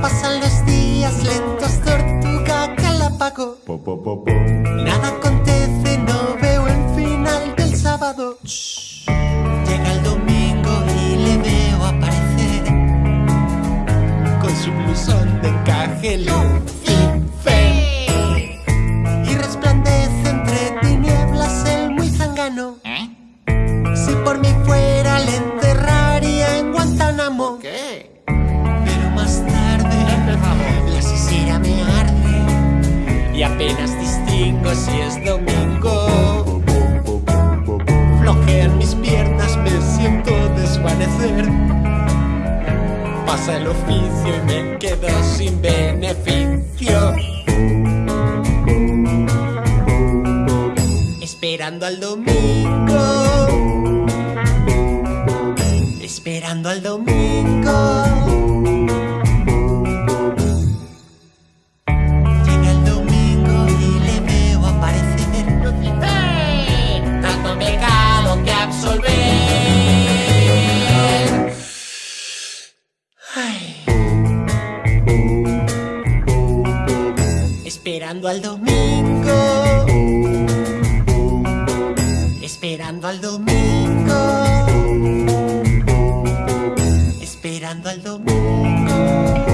Pasan los días lentos, tortuga galápago. Nada acontece, no veo el final del sábado. Llega el domingo y le veo aparecer con su blusón de encaje Lucifer. Y resplandece entre tinieblas el muy zangano. Apenas distingo si es domingo. Flojean mis piernas, me siento desvanecer. Pasa el oficio y me quedo sin beneficio. Esperando al domingo. Esperando al domingo. Esperando al domingo. Esperando al domingo. Esperando al domingo.